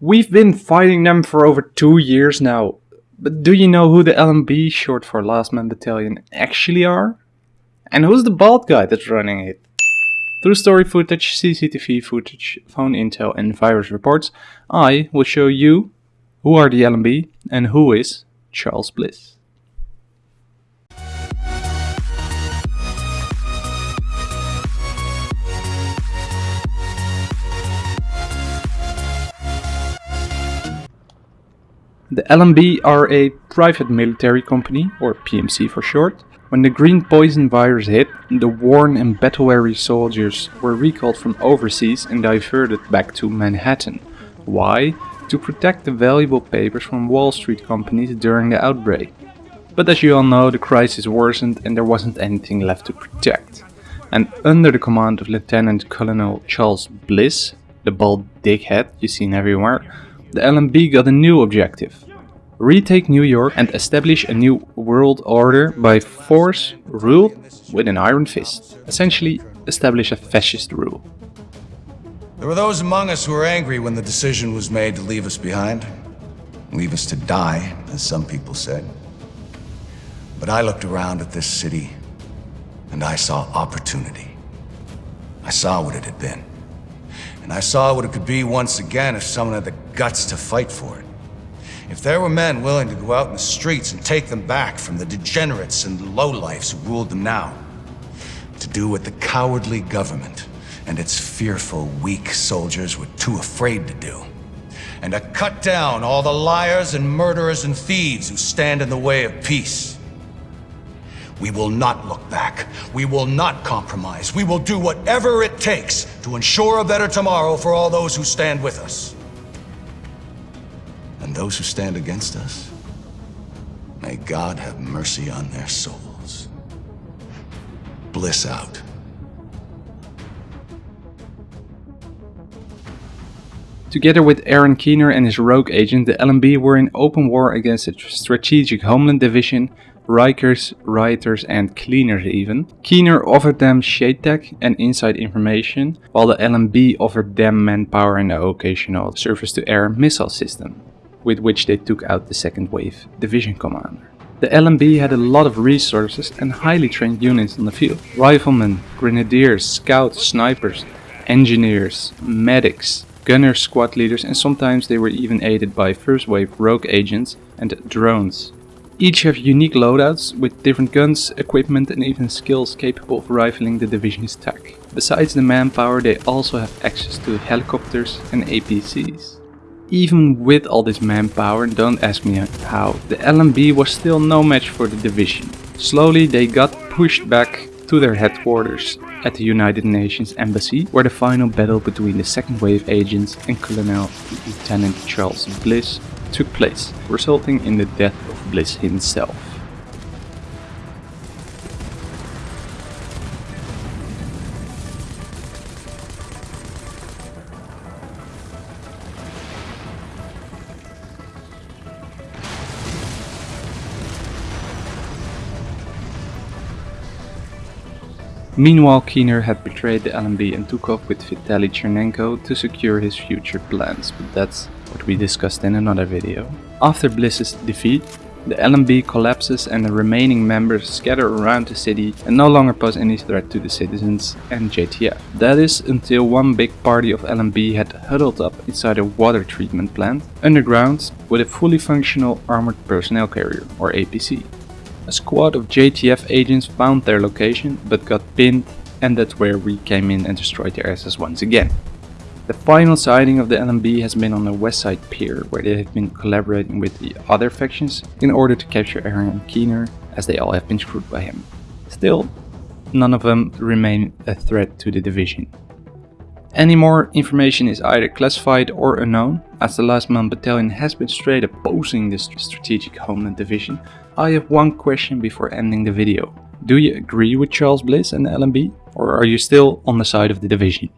We've been fighting them for over two years now. But do you know who the LMB, short for Last Man Battalion, actually are? And who's the bald guy that's running it? Through story footage, CCTV footage, phone intel and virus reports, I will show you who are the LMB and who is Charles Bliss. The LMB are a private military company, or PMC for short. When the green poison virus hit, the worn and battle-weary soldiers were recalled from overseas and diverted back to Manhattan. Why? To protect the valuable papers from Wall Street companies during the outbreak. But as you all know, the crisis worsened and there wasn't anything left to protect. And under the command of Lieutenant Colonel Charles Bliss, the bald dickhead you've seen everywhere, the LMB got a new objective. Retake New York and establish a new world order by force ruled with an iron fist. Essentially, establish a fascist rule. There were those among us who were angry when the decision was made to leave us behind. Leave us to die, as some people said. But I looked around at this city, and I saw opportunity. I saw what it had been. And I saw what it could be once again if someone had the guts to fight for it. If there were men willing to go out in the streets and take them back from the degenerates and lowlifes who ruled them now. To do what the cowardly government and its fearful, weak soldiers were too afraid to do. And to cut down all the liars and murderers and thieves who stand in the way of peace. We will not look back. We will not compromise. We will do whatever it takes to ensure a better tomorrow for all those who stand with us. And those who stand against us, may God have mercy on their souls. Bliss out. Together with Aaron Keener and his rogue agent, the LMB were in open war against the Strategic Homeland Division, Rikers, Rioters and Cleaners even. Keener offered them shade tech and inside information, while the LMB offered them manpower and the occasional surface-to-air missile system, with which they took out the second wave division commander. The LMB had a lot of resources and highly trained units on the field. Riflemen, grenadiers, scouts, snipers, engineers, medics, gunner squad leaders and sometimes they were even aided by first wave rogue agents and drones. Each have unique loadouts with different guns, equipment and even skills capable of rifling the division's tech. Besides the manpower they also have access to helicopters and APCs. Even with all this manpower, don't ask me how, the LMB was still no match for the division. Slowly they got pushed back to their headquarters at the United Nations Embassy, where the final battle between the second wave agents and Colonel Lieutenant Charles Bliss took place, resulting in the death of Bliss himself. Meanwhile, Keener had betrayed the LMB and took off with Vitaly Tchernenko to secure his future plans, but that's what we discussed in another video. After Bliss's defeat, the LMB collapses and the remaining members scatter around the city and no longer pose any threat to the citizens and JTF. That is until one big party of LMB had huddled up inside a water treatment plant underground with a fully functional armored personnel carrier or APC. A squad of JTF agents found their location but got pinned and that's where we came in and destroyed their asses once again. The final sighting of the LMB has been on the West Side Pier where they have been collaborating with the other factions in order to capture Aaron Keener as they all have been screwed by him. Still, none of them remain a threat to the division. Any more information is either classified or unknown, as the Last Man Battalion has been straight opposing this Strategic Homeland Division. I have one question before ending the video. Do you agree with Charles Bliss and the LMB? Or are you still on the side of the division?